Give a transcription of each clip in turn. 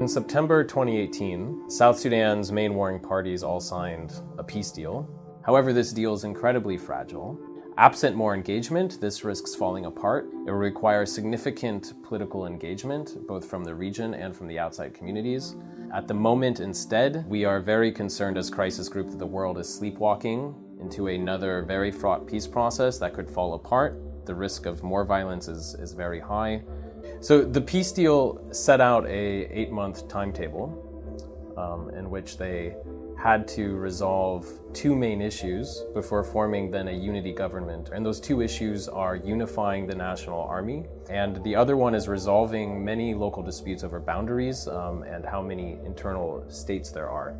In September 2018, South Sudan's main warring parties all signed a peace deal. However, this deal is incredibly fragile. Absent more engagement, this risks falling apart. It will require significant political engagement, both from the region and from the outside communities. At the moment, instead, we are very concerned as Crisis Group that the world is sleepwalking into another very fraught peace process that could fall apart. The risk of more violence is, is very high. So the peace deal set out a eight-month timetable um, in which they had to resolve two main issues before forming then a unity government. And those two issues are unifying the national army, and the other one is resolving many local disputes over boundaries um, and how many internal states there are.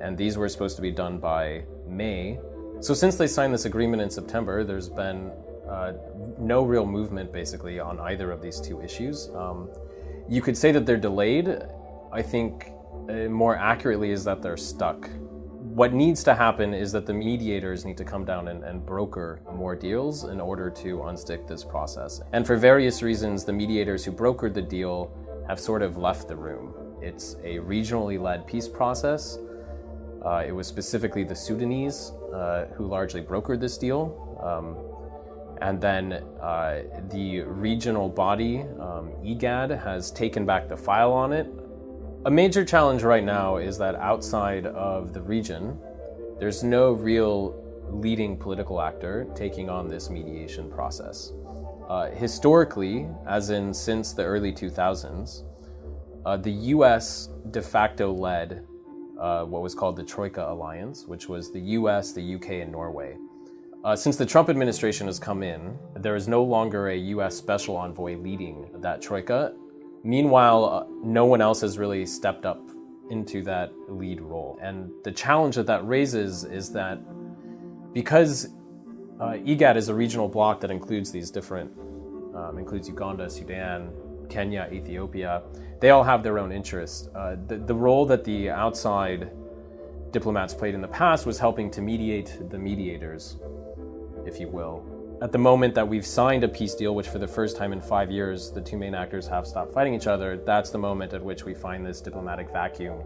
And these were supposed to be done by May. So since they signed this agreement in September, there's been uh, no real movement basically on either of these two issues. Um, you could say that they're delayed. I think uh, more accurately is that they're stuck. What needs to happen is that the mediators need to come down and, and, broker more deals in order to unstick this process. And for various reasons, the mediators who brokered the deal have sort of left the room. It's a regionally led peace process. Uh, it was specifically the Sudanese uh, who largely brokered this deal. Um, and then uh, the regional body, um, IGAD, has taken back the file on it. A major challenge right now is that outside of the region, there's no real leading political actor taking on this mediation process. Uh, historically, as in since the early 2000s, uh, the US de facto led uh, what was called the Troika Alliance, which was the US, the UK, and Norway. Uh, since the Trump administration has come in, there is no longer a U.S. special envoy leading that troika. Meanwhile, uh, no one else has really stepped up into that lead role. And the challenge that that raises is that because uh, IGAD is a regional bloc that includes these different, um, includes Uganda, Sudan, Kenya, Ethiopia, they all have their own interests. Uh, the, the role that the outside diplomats played in the past was helping to mediate the mediators if you will. At the moment that we've signed a peace deal, which for the first time in five years, the two main actors have stopped fighting each other, that's the moment at which we find this diplomatic vacuum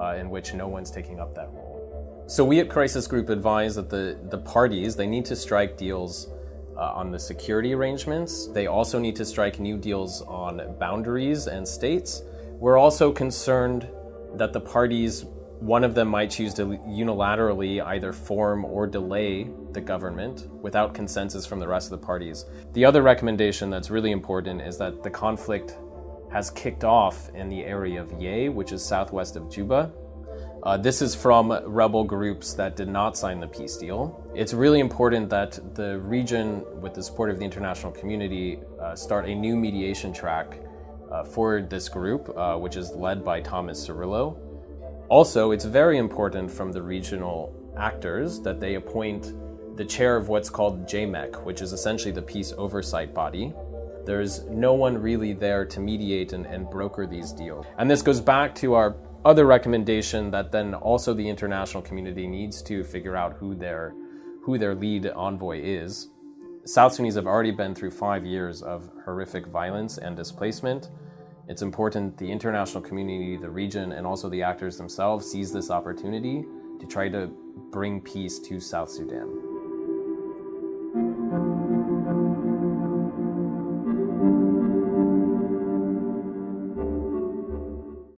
uh, in which no one's taking up that role. So we at Crisis Group advise that the, the parties, they need to strike deals uh, on the security arrangements. They also need to strike new deals on boundaries and states. We're also concerned that the parties one of them might choose to unilaterally either form or delay the government without consensus from the rest of the parties. The other recommendation that's really important is that the conflict has kicked off in the area of Yei, which is southwest of Juba. Uh, this is from rebel groups that did not sign the peace deal. It's really important that the region, with the support of the international community, uh, start a new mediation track uh, for this group, uh, which is led by Thomas Cirillo. Also, it's very important from the regional actors that they appoint the chair of what's called JMEC, which is essentially the peace oversight body. There's no one really there to mediate and, and broker these deals. And this goes back to our other recommendation that then also the international community needs to figure out who their, who their lead envoy is. South Sudanese have already been through five years of horrific violence and displacement. It's important the international community, the region, and also the actors themselves seize this opportunity to try to bring peace to South Sudan.